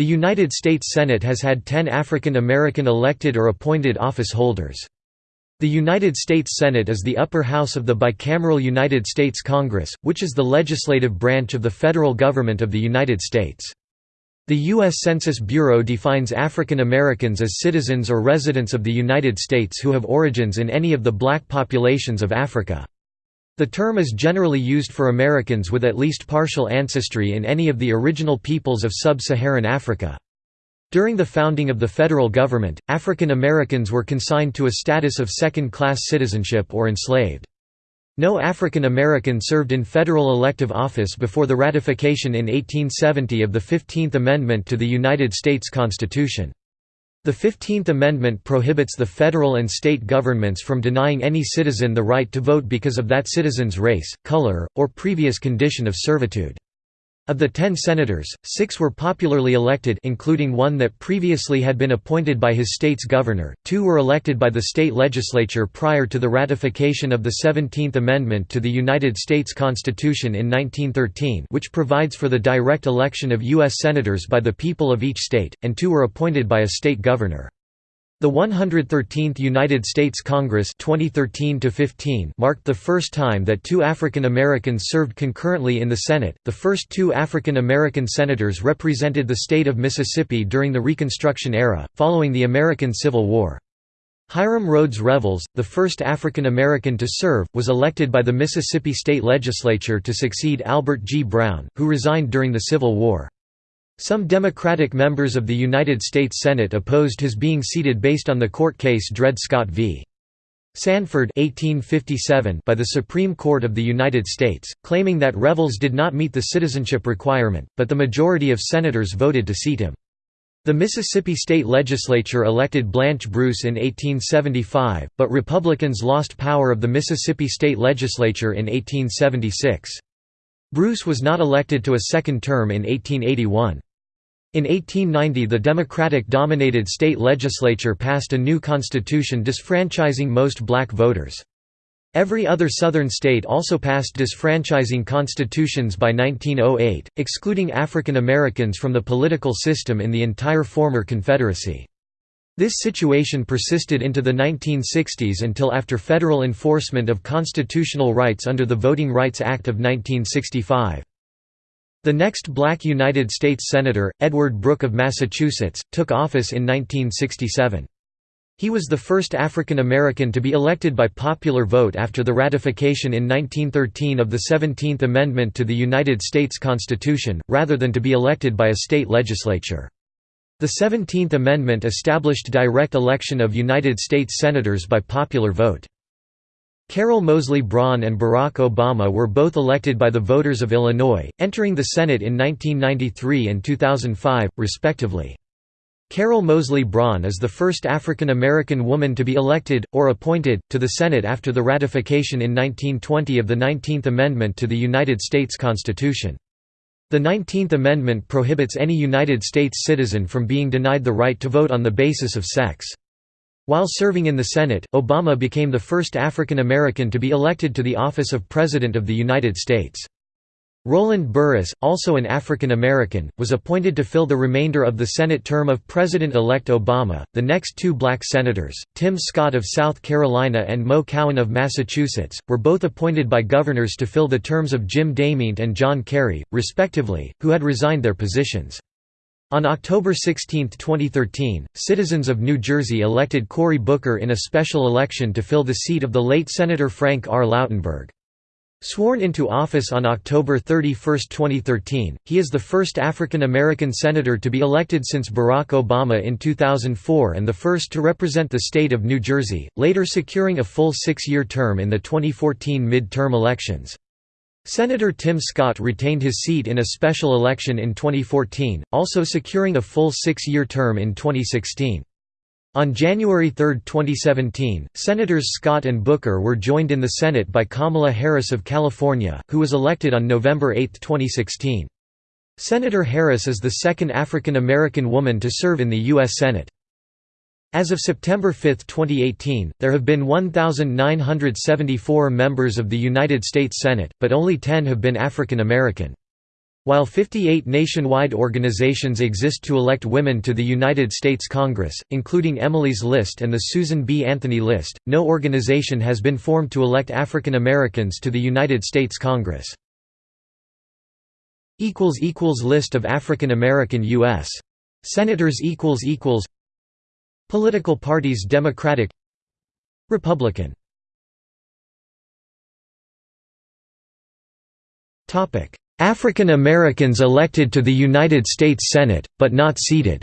The United States Senate has had 10 African American elected or appointed office holders. The United States Senate is the upper house of the bicameral United States Congress, which is the legislative branch of the federal government of the United States. The U.S. Census Bureau defines African Americans as citizens or residents of the United States who have origins in any of the black populations of Africa. The term is generally used for Americans with at least partial ancestry in any of the original peoples of sub-Saharan Africa. During the founding of the federal government, African Americans were consigned to a status of second-class citizenship or enslaved. No African American served in federal elective office before the ratification in 1870 of the Fifteenth Amendment to the United States Constitution. The Fifteenth Amendment prohibits the federal and state governments from denying any citizen the right to vote because of that citizen's race, color, or previous condition of servitude. Of the ten senators, six were popularly elected including one that previously had been appointed by his state's governor, two were elected by the state legislature prior to the ratification of the Seventeenth Amendment to the United States Constitution in 1913 which provides for the direct election of U.S. senators by the people of each state, and two were appointed by a state governor. The 113th United States Congress 2013 marked the first time that two African Americans served concurrently in the Senate. The first two African American senators represented the state of Mississippi during the Reconstruction era, following the American Civil War. Hiram Rhodes Revels, the first African American to serve, was elected by the Mississippi state legislature to succeed Albert G. Brown, who resigned during the Civil War. Some Democratic members of the United States Senate opposed his being seated based on the court case Dred Scott v. Sandford 1857 by the Supreme Court of the United States, claiming that Revels did not meet the citizenship requirement, but the majority of senators voted to seat him. The Mississippi state legislature elected Blanche Bruce in 1875, but Republicans lost power of the Mississippi state legislature in 1876. Bruce was not elected to a second term in 1881. In 1890 the Democratic-dominated state legislature passed a new constitution disfranchising most black voters. Every other Southern state also passed disfranchising constitutions by 1908, excluding African Americans from the political system in the entire former Confederacy. This situation persisted into the 1960s until after federal enforcement of constitutional rights under the Voting Rights Act of 1965. The next black United States Senator, Edward Brooke of Massachusetts, took office in 1967. He was the first African American to be elected by popular vote after the ratification in 1913 of the 17th Amendment to the United States Constitution, rather than to be elected by a state legislature. The 17th Amendment established direct election of United States Senators by popular vote. Carol Moseley Braun and Barack Obama were both elected by the voters of Illinois, entering the Senate in 1993 and 2005, respectively. Carol Moseley Braun is the first African American woman to be elected, or appointed, to the Senate after the ratification in 1920 of the 19th Amendment to the United States Constitution. The 19th Amendment prohibits any United States citizen from being denied the right to vote on the basis of sex. While serving in the Senate, Obama became the first African American to be elected to the office of President of the United States. Roland Burris, also an African American, was appointed to fill the remainder of the Senate term of President-elect Obama. The next two black senators, Tim Scott of South Carolina and Mo Cowan of Massachusetts, were both appointed by governors to fill the terms of Jim DeMint and John Kerry, respectively, who had resigned their positions. On October 16, 2013, citizens of New Jersey elected Cory Booker in a special election to fill the seat of the late Senator Frank R. Lautenberg. Sworn into office on October 31, 2013, he is the first African American senator to be elected since Barack Obama in 2004 and the first to represent the state of New Jersey, later securing a full six-year term in the 2014 mid-term elections. Senator Tim Scott retained his seat in a special election in 2014, also securing a full six-year term in 2016. On January 3, 2017, Senators Scott and Booker were joined in the Senate by Kamala Harris of California, who was elected on November 8, 2016. Senator Harris is the second African American woman to serve in the U.S. Senate. As of September 5, 2018, there have been 1,974 members of the United States Senate, but only 10 have been African American. While 58 nationwide organizations exist to elect women to the United States Congress, including Emily's List and the Susan B. Anthony List, no organization has been formed to elect African Americans to the United States Congress. List of African American U.S. Senators Political parties Democratic Republican. African Americans elected to the United States Senate, but not seated.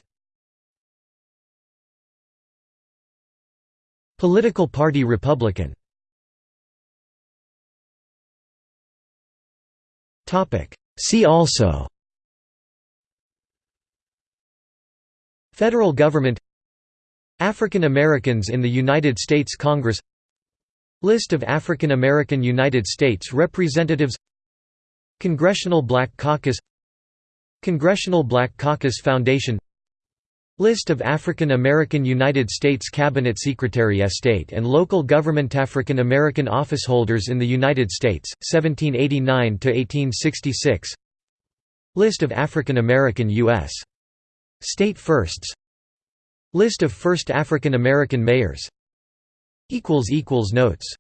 Political Party Republican. See also. Federal government African Americans in the United States Congress List of African American United States Representatives Congressional Black Caucus Congressional Black Caucus Foundation List of African American United States Cabinet Secretary of State and local government African American officeholders in the United States, 1789–1866 List of African American U.S. State Firsts List of first African American mayors. Notes